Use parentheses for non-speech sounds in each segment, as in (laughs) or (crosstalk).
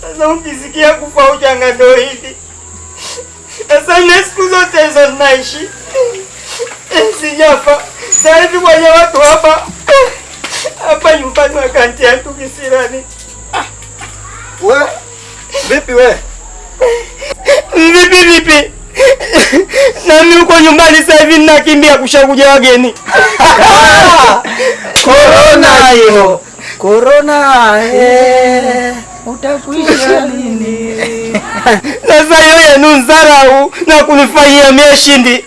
Sasa ukisikia kufa ujanga ndo hivi. Sasa ile siku zote hizo naishi sijafa. Sasa hivi kwenye watu hapa hapa nyumbani wakanti yangu kisirani. We vipi we? Vipi vipi? Nami uko nyumbani sasa hivi ninakimbia kushakuja wageni. Corona hiyo. Corona eh. Utakuisha lini? (laughs) Sasa hiyo yenu nzarau na kunifanyia mie shindi.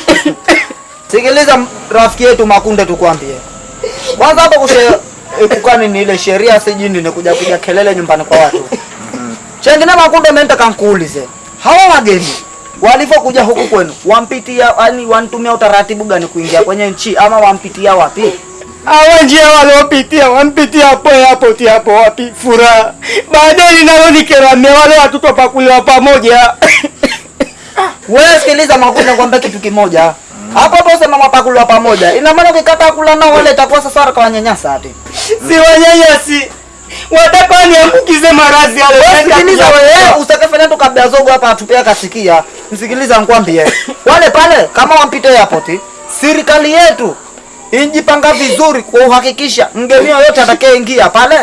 (laughs) Sikiliza rafiki yetu Makunde, tukwambie kwanza hapo kushe epukani ni ile sheria sijini ni kuja kuja kelele nyumbani kwa watu. Chengine Makunde, mimi nataka nikuulize hawa wageni walivyokuja huku kwenu wampitia, yani wanitumia utaratibu gani kuingia kwenye nchi ama wampitia wapi? Hawa njia waliopitia wampitia hapo hapo ti hapo wapi furaha. Baadaye linalonikera mme wale watoto pakuliwa pamoja. (coughs) Wewe sikiliza Makunde, nikwambia kitu kimoja hapo hapo, sema mwapakuliwa pamoja, ina maana ukikataa kula nao wale itakuwa sasa kwa wanyanyasa ati. Si wanyanyasi. Wataka niambukize maradhi yale. Sikiliza wewe, usitakafanya tu kabla zogo hapa atupea kasikia. Msikiliza nkwambie Wale pale kama wampite airport, serikali yetu injipanga vizuri kuhakikisha mgeni yoyote atakayeingia pale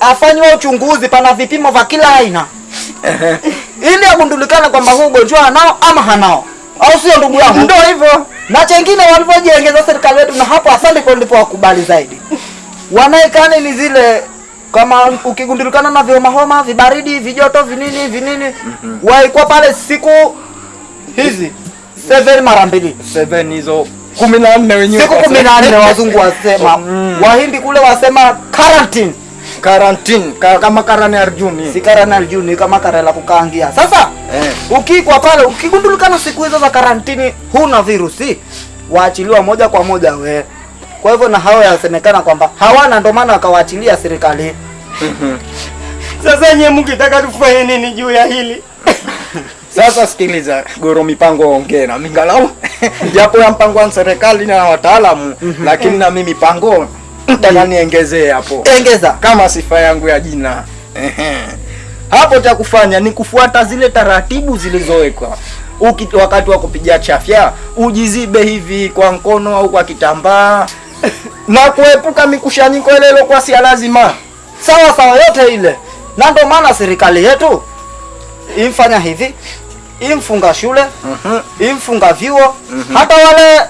afanywe uchunguzi, pana vipimo vya kila aina. Ili agundulikane kwamba huu ugonjwa anao ama hanao, au sio ndugu yangu? Ndio hivyo. Na chengine walivyojiengeza serikali yetu, na hapo asante kwa ndipo wakubali zaidi. Wanaekani ni zile kama ukigundulikana na vihomahoma, homa vibaridi vijoto vinini vinini waikuwa pale siku hizi seven mara mbili. Seven hizo kumi na nne wenyewe siku kumi na nne (laughs) wazungu wasema. Wahindi kule wasema quarantine. Quarantine. Ka, kama karane Arjuni. si karanal arjuni kama karela kukaangia. Sasa Eh. ukikwa pale ukigundulikana siku hizo za karantini huna virusi. Waachiliwa moja kwa moja we. Kwa hivyo na hao yasemekana kwamba hawana ndio maana wakawaachilia serikali. (laughs) Sasa nyie mkitaka tufanye nini juu ya hili? (laughs) Sasa sikiliza, Goro mipango ongea na mingalau (laughs) japo ya mpango wa serikali na wataalamu, lakini na mimi pango nataka niongezee hapo. Engeza kama sifa yangu ya jina. Hapo cha kufanya ni kufuata zile taratibu zilizowekwa. Wakati wa kupiga chafya ujizibe hivi kwa mkono au kwa kitambaa (laughs) na kuepuka mikushanyiko ile iliyokuwa si lazima. sawa sawa yote ile. Na ndio maana serikali yetu imfanya hivi imfunga shule Mhm. imfunga vyuo mm -hmm. hata wale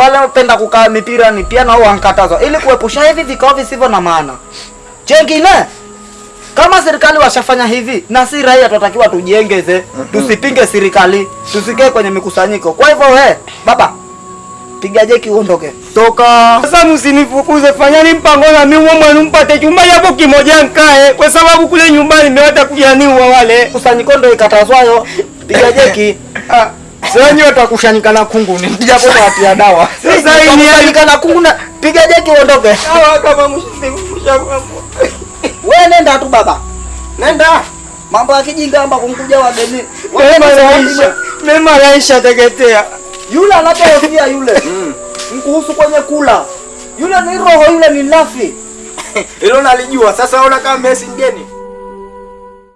wale wapenda kukaa mipira ni pia nao wankatazwa ili kuepusha hivi vikao visivyo na maana chengine kama serikali washafanya hivi na si raia tunatakiwa tujengeze, mm -hmm. tusipinge serikali tusikae kwenye mikusanyiko kwa hivyo we baba piga jeki uondoke. Toka. Sasa msinifukuze, fanyani mpango na mimi mwenu mpate chumba japo kimoja nkae, kwa sababu kule nyumbani nimewata kujaniwa wale. kusanyiko ndo ikatazwayo. Piga jeki. (laughs) Ah, sasa nyote watakushanyika na kungu kunguni japo watia dawa. (laughs) Sasa hii ni na kungu na piga jeki uondoke. Sawa kama msinifukusha (laughs) Wewe nenda tu baba. Nenda. Mambo ya kijinga amba kumkuja wageni. Mema naisha, mema naisha teketea. Yule anapohofia yule (laughs) mkuhusu kwenye kula yule ni roho yule ni nafi (laughs) Hilo nalijua. Sasa ona kama Messi mgeni.